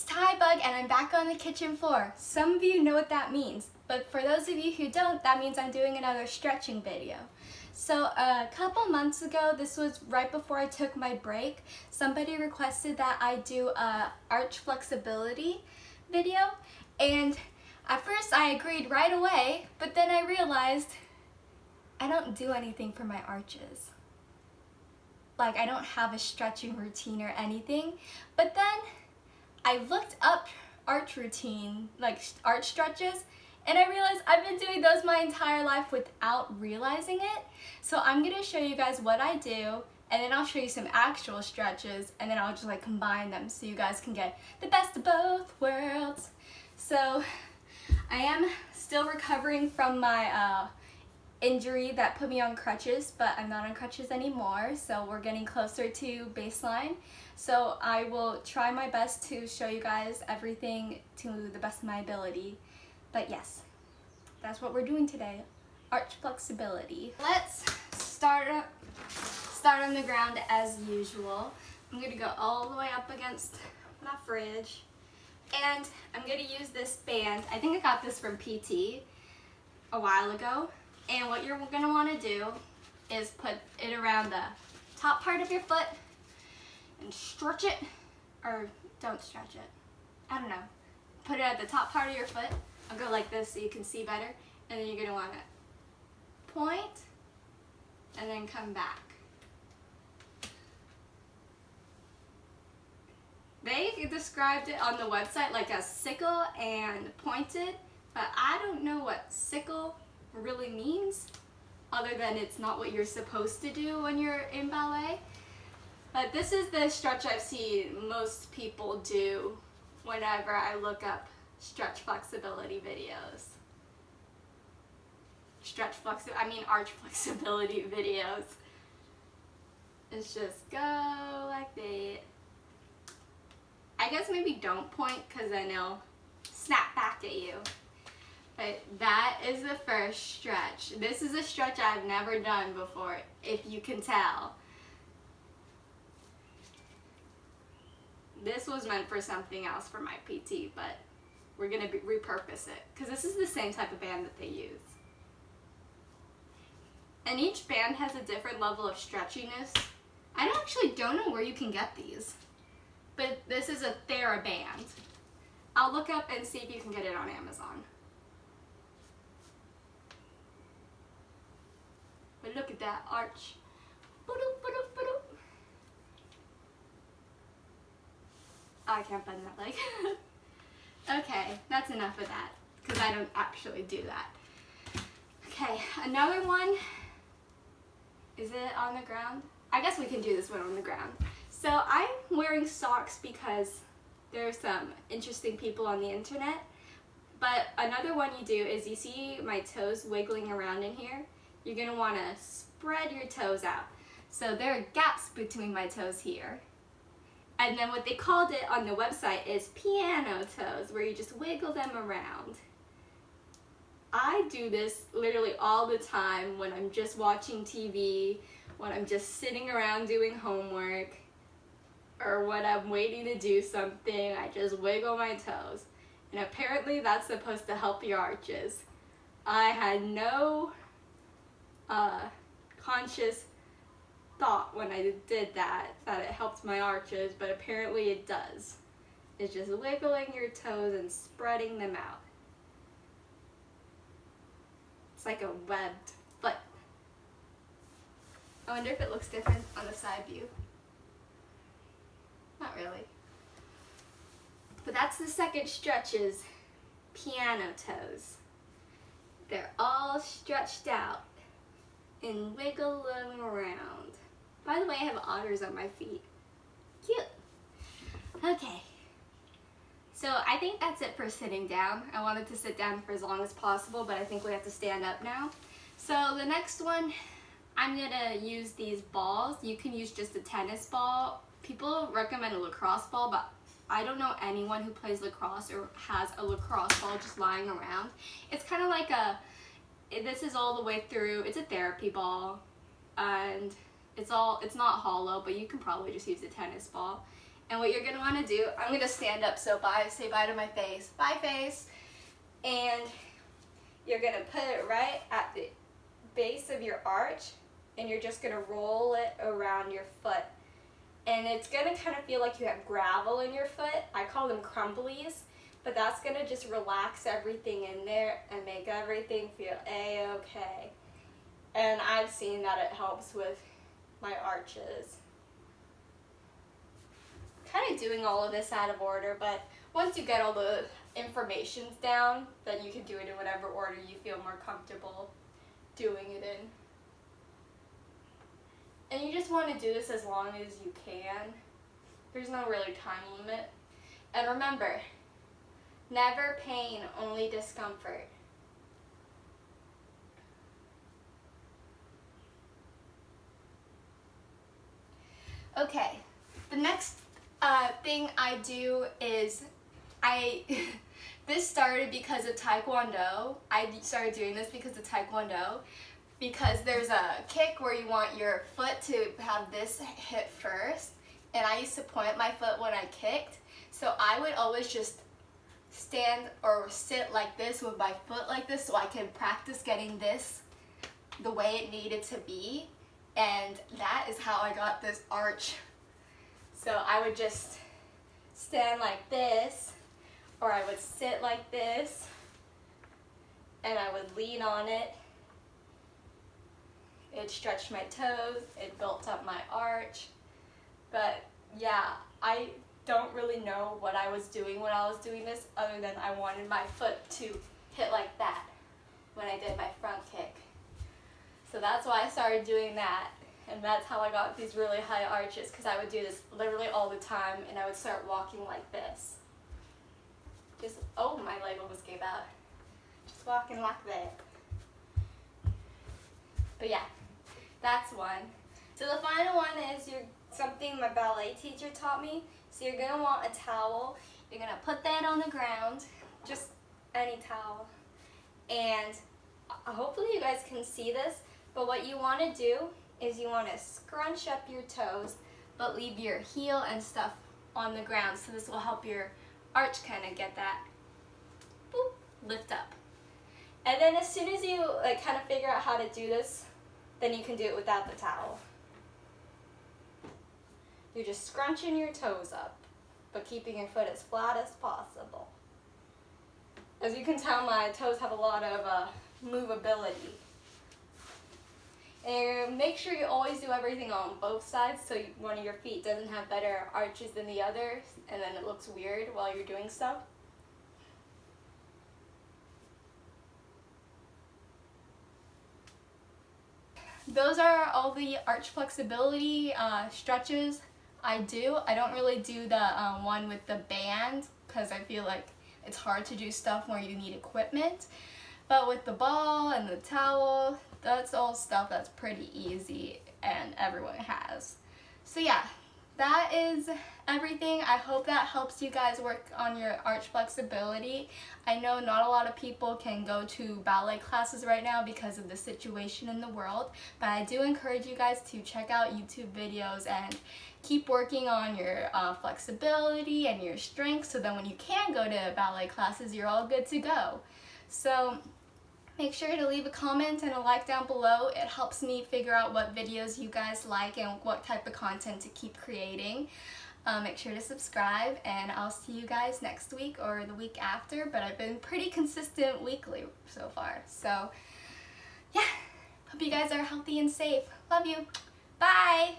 it's Ty Bug and I'm back on the kitchen floor. Some of you know what that means, but for those of you who don't, that means I'm doing another stretching video. So a couple months ago, this was right before I took my break, somebody requested that I do a arch flexibility video and at first I agreed right away, but then I realized I don't do anything for my arches. Like I don't have a stretching routine or anything, but then I looked up arch routine, like arch stretches, and I realized I've been doing those my entire life without realizing it. So I'm gonna show you guys what I do, and then I'll show you some actual stretches, and then I'll just like combine them so you guys can get the best of both worlds. So I am still recovering from my uh, injury that put me on crutches, but I'm not on crutches anymore, so we're getting closer to baseline. So I will try my best to show you guys everything to the best of my ability. But yes, that's what we're doing today, arch flexibility. Let's start, start on the ground as usual. I'm gonna go all the way up against my fridge. And I'm gonna use this band. I think I got this from PT a while ago. And what you're gonna wanna do is put it around the top part of your foot and stretch it, or don't stretch it. I don't know. Put it at the top part of your foot. I'll go like this so you can see better. And then you're gonna wanna point and then come back. They described it on the website like a sickle and pointed, but I don't know what sickle really means other than it's not what you're supposed to do when you're in ballet. But this is the stretch I've seen most people do whenever I look up stretch flexibility videos. Stretch flexi I mean arch flexibility videos. It's just go like that. I guess maybe don't point because then it'll snap back at you. But that is the first stretch. This is a stretch I've never done before, if you can tell. This was meant for something else for my PT, but we're to repurpose it because this is the same type of band that they use. And each band has a different level of stretchiness. I actually don't know where you can get these but this is a TheraBand. I'll look up and see if you can get it on Amazon. Look at that arch. Oh, I can't bend that leg. okay, that's enough of that because I don't actually do that. Okay, another one. Is it on the ground? I guess we can do this one on the ground. So I'm wearing socks because there's some interesting people on the internet. But another one you do is you see my toes wiggling around in here. You're want to spread your toes out. So there are gaps between my toes here. And then what they called it on the website is piano toes, where you just wiggle them around. I do this literally all the time when I'm just watching TV, when I'm just sitting around doing homework or when I'm waiting to do something, I just wiggle my toes. And apparently that's supposed to help your arches. I had no uh, conscious thought when I did that, that it helped my arches, but apparently it does. It's just wiggling your toes and spreading them out. It's like a webbed foot. I wonder if it looks different on the side view. Not really. But that's the second stretch is piano toes. They're all stretched out and wiggle them around. By the way, I have otters on my feet. Cute. Okay. So I think that's it for sitting down. I wanted to sit down for as long as possible, but I think we have to stand up now. So the next one, I'm gonna use these balls. You can use just a tennis ball people recommend a lacrosse ball, but I don't know anyone who plays lacrosse or has a lacrosse ball just lying around. It's kind of like a, this is all the way through, it's a therapy ball, and it's all, it's not hollow, but you can probably just use a tennis ball. And what you're gonna wanna do, I'm gonna stand up, so bye, say bye to my face. Bye face. And you're gonna put it right at the base of your arch and you're just gonna roll it around your foot. And it's gonna kind of feel like you have gravel in your foot. I call them crumblies, but that's gonna just relax everything in there and make everything feel a-okay. And I've seen that it helps with my arches kind of doing all of this out of order, but once you get all the informations down, then you can do it in whatever order you feel more comfortable doing it in. And you just want to do this as long as you can. There's no really time limit. And remember, never pain, only discomfort. Okay, the next uh, thing I do is I this started because of Taekwondo. I started doing this because of Taekwondo because there's a kick where you want your foot to have this hit first and I used to point my foot when I kicked so I would always just stand or sit like this with my foot like this so I can practice getting this the way it needed to be and that is how I got this arch so I would just stand like this, or I would sit like this, and I would lean on it. It stretched my toes, it built up my arch. But yeah, I don't really know what I was doing when I was doing this other than I wanted my foot to hit like that when I did my front kick. So that's why I started doing that and that's how I got these really high arches because I would do this literally all the time and I would start walking like this. Just, oh, my leg almost gave out. Just walking like that. But yeah, that's one. So the final one is your something my ballet teacher taught me. So you're gonna want a towel. You're gonna put that on the ground, just any towel. And hopefully you guys can see this, but what you wanna do is you want to scrunch up your toes but leave your heel and stuff on the ground so this will help your arch kind of get that boop, lift up. And then as soon as you like kind of figure out how to do this, then you can do it without the towel. You're just scrunching your toes up, but keeping your foot as flat as possible. As you can tell, my toes have a lot of uh, movability. And make sure you always do everything on both sides so one of your feet doesn't have better arches than the other and then it looks weird while you're doing stuff. Those are all the arch flexibility uh, stretches I do. I don't really do the um, one with the band because I feel like it's hard to do stuff where you need equipment. But with the ball and the towel, that's all stuff that's pretty easy and everyone has. So yeah, that is everything. I hope that helps you guys work on your arch flexibility. I know not a lot of people can go to ballet classes right now because of the situation in the world, but I do encourage you guys to check out YouTube videos and keep working on your uh, flexibility and your strength so then when you can go to ballet classes, you're all good to go. So Make sure to leave a comment and a like down below. It helps me figure out what videos you guys like and what type of content to keep creating. Uh, make sure to subscribe and I'll see you guys next week or the week after but I've been pretty consistent weekly so far. So yeah. Hope you guys are healthy and safe. Love you. Bye